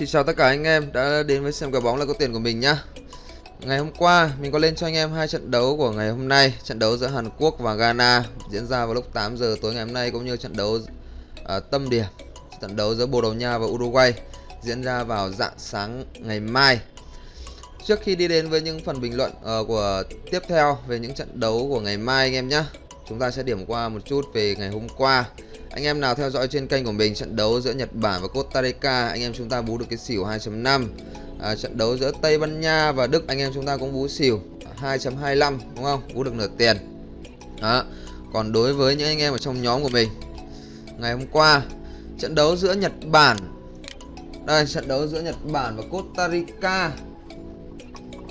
Xin chào tất cả anh em đã đến với xem kèo bóng là có tiền của mình nhá. Ngày hôm qua mình có lên cho anh em hai trận đấu của ngày hôm nay, trận đấu giữa Hàn Quốc và Ghana diễn ra vào lúc 8 giờ tối ngày hôm nay cũng như trận đấu uh, tâm điểm, trận đấu giữa Bồ Đào Nha và Uruguay diễn ra vào dạng sáng ngày mai. Trước khi đi đến với những phần bình luận uh, của tiếp theo về những trận đấu của ngày mai anh em nhé, chúng ta sẽ điểm qua một chút về ngày hôm qua. Anh em nào theo dõi trên kênh của mình trận đấu giữa Nhật Bản và Costa Rica, anh em chúng ta bú được cái xỉu 2.5. À, trận đấu giữa Tây Ban Nha và Đức anh em chúng ta cũng bú xỉu 2.25 đúng không? Bú được nửa tiền. Đó. Còn đối với những anh em ở trong nhóm của mình, ngày hôm qua trận đấu giữa Nhật Bản đây trận đấu giữa Nhật Bản và Costa Rica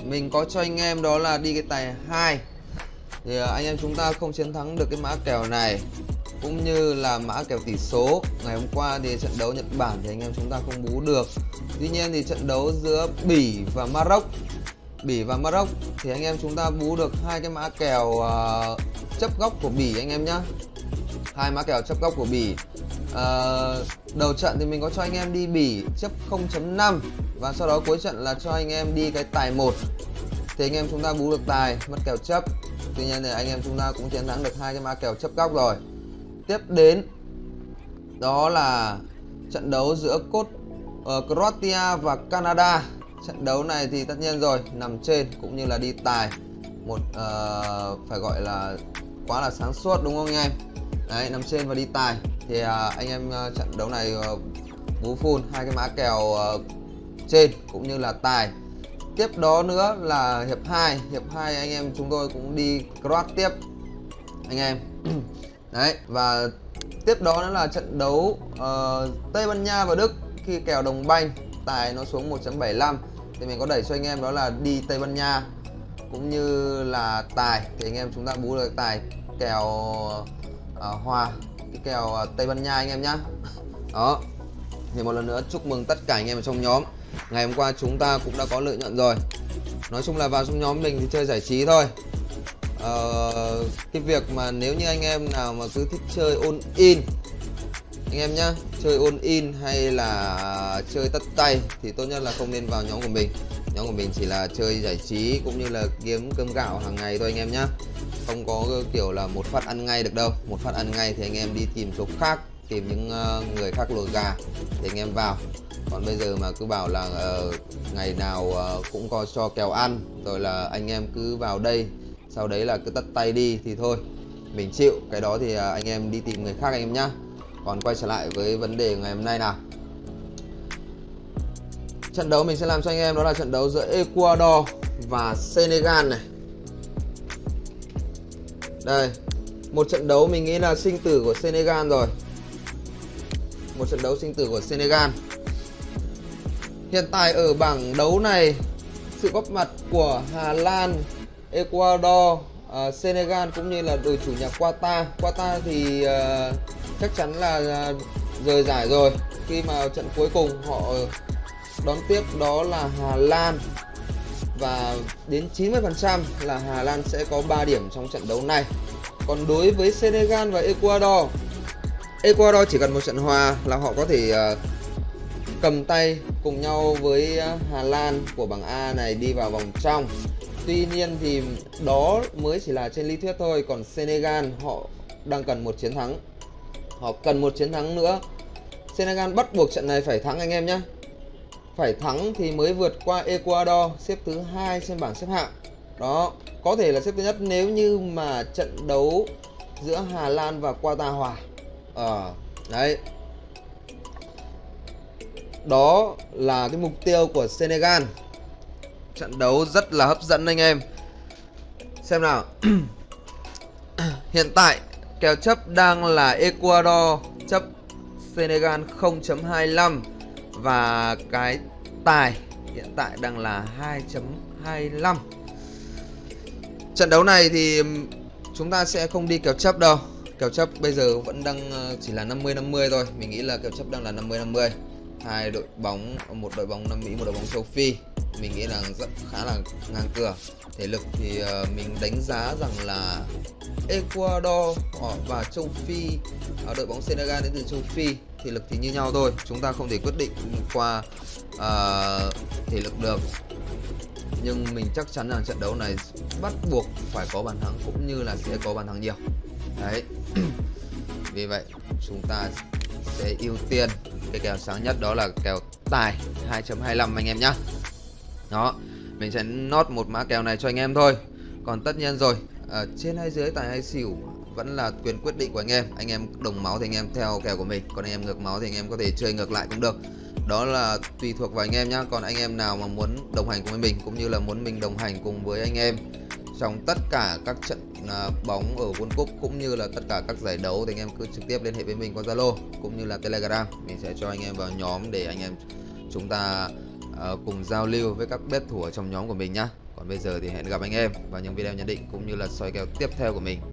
mình có cho anh em đó là đi cái tài 2 thì à, anh em chúng ta không chiến thắng được cái mã kèo này cũng như là mã kèo tỷ số. Ngày hôm qua thì trận đấu Nhật Bản thì anh em chúng ta không bú được. Tuy nhiên thì trận đấu giữa Bỉ và Maroc Bỉ và Maroc thì anh em chúng ta bú được hai cái mã kèo uh, chấp góc của Bỉ anh em nhá. Hai mã kèo chấp góc của Bỉ. Uh, đầu trận thì mình có cho anh em đi Bỉ chấp 0.5 và sau đó cuối trận là cho anh em đi cái tài 1 thì anh em chúng ta bú được tài mất kèo chấp. Tuy nhiên thì anh em chúng ta cũng chiến thắng được hai cái mã kèo chấp góc rồi tiếp đến đó là trận đấu giữa cốt uh, Croatia và Canada. Trận đấu này thì tất nhiên rồi nằm trên cũng như là đi tài. Một uh, phải gọi là quá là sáng suốt đúng không anh em? Đấy nằm trên và đi tài. Thì uh, anh em uh, trận đấu này uh, bú full hai cái mã kèo uh, trên cũng như là tài. Tiếp đó nữa là hiệp 2 hiệp 2 anh em chúng tôi cũng đi cross tiếp anh em. đấy và tiếp đó nữa là trận đấu uh, Tây Ban Nha và Đức khi kèo đồng banh tài nó xuống 1.75 thì mình có đẩy cho anh em đó là đi Tây Ban Nha cũng như là tài. Thì anh em chúng ta bú được tài kèo uh, hòa cái kèo uh, Tây Ban Nha anh em nhá. Đó. Thì một lần nữa chúc mừng tất cả anh em ở trong nhóm. Ngày hôm qua chúng ta cũng đã có lợi nhuận rồi. Nói chung là vào trong nhóm mình thì chơi giải trí thôi uh, cái việc mà nếu như anh em nào mà cứ thích chơi ôn in anh em nhá chơi ôn in hay là chơi tất tay thì tốt nhất là không nên vào nhóm của mình. Nhóm của mình chỉ là chơi giải trí cũng như là kiếm cơm gạo hàng ngày thôi anh em nhá. Không có kiểu là một phát ăn ngay được đâu. Một phát ăn ngay thì anh em đi tìm chỗ khác tìm những ờ, người khác lồi gà để anh em vào. Còn bây giờ mà cứ bảo là uh, ngày nào uh, cũng có cho kèo ăn rồi là anh em cứ vào đây sau đấy là cứ tắt tay đi thì thôi. Mình chịu, cái đó thì à, anh em đi tìm người khác anh em nhá. Còn quay trở lại với vấn đề ngày hôm nay nào. Trận đấu mình sẽ làm cho anh em, đó là trận đấu giữa Ecuador và Senegal này. Đây, một trận đấu mình nghĩ là sinh tử của Senegal rồi. Một trận đấu sinh tử của Senegal. Hiện tại ở bảng đấu này, sự góp mặt của Hà Lan Ecuador uh, Senegal cũng như là đội chủ nhà Qatar. Qatar thì uh, chắc chắn là uh, rời giải rồi. Khi mà trận cuối cùng họ đón tiếp đó là Hà Lan và đến 90% là Hà Lan sẽ có 3 điểm trong trận đấu này. Còn đối với Senegal và Ecuador Ecuador chỉ cần một trận hòa là họ có thể uh, cầm tay cùng nhau với Hà Lan của bảng A này đi vào vòng trong. Tuy nhiên thì đó mới chỉ là trên lý thuyết thôi Còn Senegal họ đang cần một chiến thắng. Họ cần một chiến thắng nữa. Senegal bắt buộc trận này phải thắng anh em nhé Phải thắng thì mới vượt qua Ecuador xếp thứ hai trên bảng xếp hạng. Đó, có thể là xếp thứ nhất nếu như mà trận đấu giữa Hà Lan và Qatar hòa. Ờ, à, đấy. Đó là cái mục tiêu của Senegal. Trận đấu rất là hấp dẫn anh em. Xem nào. Hiện tại, kèo chấp đang là Ecuador, chấp Senegal 0.25 Và cái tài hiện tại đang là 2.25 Trận đấu này thì chúng ta sẽ không đi kèo chấp đâu. Kèo chấp bây giờ vẫn đang ờ, chỉ là 50-50 thôi. Mình nghĩ là kèo chấp đang là 50-50 hai đội bóng, một đội bóng Nam Mỹ, một đội bóng châu Phi mình nghĩ là rất khá là ngang cửa. Thể lực thì uh, mình đánh giá rằng là Ecuador ờ, và châu Phi ở đội bóng Senegal đến từ châu Phi thể lực thì như nhau thôi. Chúng ta không thể quyết định qua uh, thể lực được. Nhưng mình chắc chắn rằng trận đấu này bắt buộc phải có bàn thắng cũng như là sẽ có bàn thắng nhiều. Đấy. Vì vậy chúng ta sẽ ưu tiên cái kèo sáng nhất đó là kèo tài 2.25 anh em nhá đó mình sẽ nốt một mã kèo này cho anh em thôi còn tất nhiên rồi ở trên hay dưới tài hay xỉu vẫn là quyền quyết định của anh em anh em đồng máu thì anh em theo kèo của mình còn anh em ngược máu thì anh em có thể chơi ngược lại cũng được đó là tùy thuộc vào anh em nhá còn anh em nào mà muốn đồng hành cùng với mình cũng như là muốn mình đồng hành cùng với anh em trong tất cả các trận bóng ở World Cup cũng như là tất cả các giải đấu thì anh em cứ trực tiếp liên hệ với mình qua Zalo cũng như là Telegram mình sẽ cho anh em vào nhóm để anh em chúng ta uh, cùng giao lưu với các bet thủ ở trong nhóm của mình nhá. Còn bây giờ thì hẹn gặp anh em vào những video nhận định cũng như là soi kèo tiếp theo của mình.